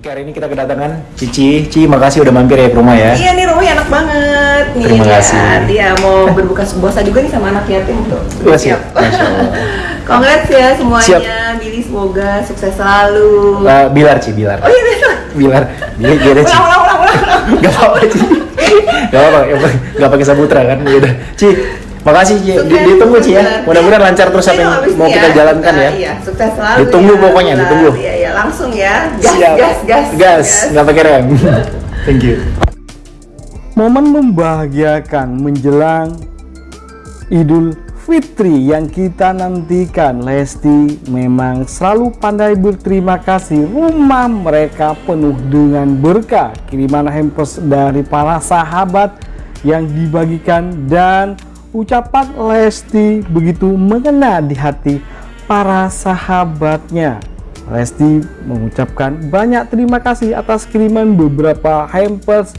Oke, hari ini kita kedatangan Cici. Cici, makasih udah mampir ya ke rumah ya. Iya nih rumahnya enak banget nih. Terima kasih. Dia mau berbuka puasa juga nih sama anak yatim tuh. Masya Allah. Congrats ya semuanya. Siap. Billy semoga sukses selalu. Eh, Bilar, Ci, Bilar. Oh iya betul. Bilar. Bilar, gimana, Ci? Ulang ulang ulang ulang. Gak apa-apa, Ci. Gak apa-apa, ya, gak pakai sabutra kan. Ya udah. Ci, makasih Ci. Di- Sukses, Ditunggu Ci ya. Mudah-mudahan lancar terus apa Ini yang habis mau nih kita jalankan Nah, ya. Iya, sukses selalu. Ditunggu ya. pokoknya, ditunggu. Iya, iya, langsung ya. Gas, Siap. gas, gas. Gas, nggak pakai rem. Thank you. Momen membahagiakan menjelang Idul Fitri yang kita nantikan Lesti memang selalu pandai berterima kasih rumah mereka penuh dengan berkah kiriman hampers dari para sahabat yang dibagikan dan ucapan Lesti begitu mengena di hati para sahabatnya Lesti mengucapkan banyak terima kasih atas kiriman beberapa hampers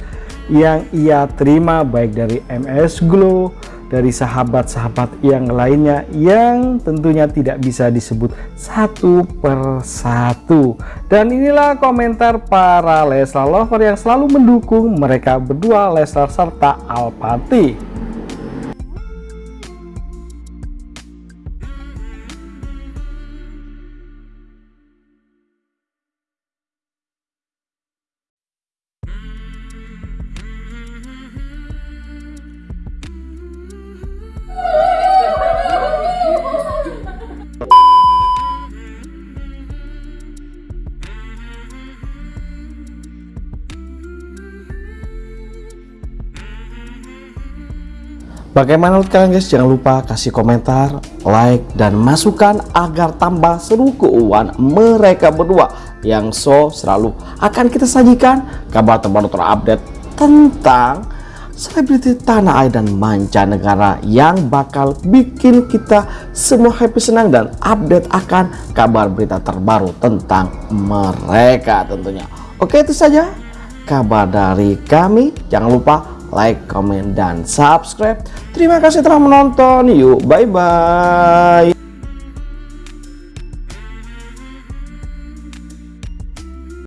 yang ia terima baik dari MS Glow, dari sahabat-sahabat yang lainnya yang tentunya tidak bisa disebut satu persatu. Dan inilah komentar para Leslar lover yang selalu mendukung mereka berdua Leslar serta Alpati. Bagaimana menurut kalian guys? Jangan lupa kasih komentar, like, dan masukan agar tambah seru keuangan mereka berdua yang so selalu akan kita sajikan kabar terbaru terupdate tentang selebriti tanah air dan mancanegara yang bakal bikin kita semua happy senang dan update akan kabar berita terbaru tentang mereka tentunya. Oke itu saja kabar dari kami. Jangan lupa like, comment, dan subscribe. Terima kasih telah menonton. Yuk, bye-bye.